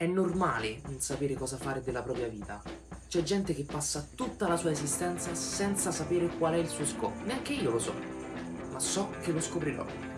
È normale non sapere cosa fare della propria vita. C'è gente che passa tutta la sua esistenza senza sapere qual è il suo scopo. Neanche io lo so, ma so che lo scoprirò.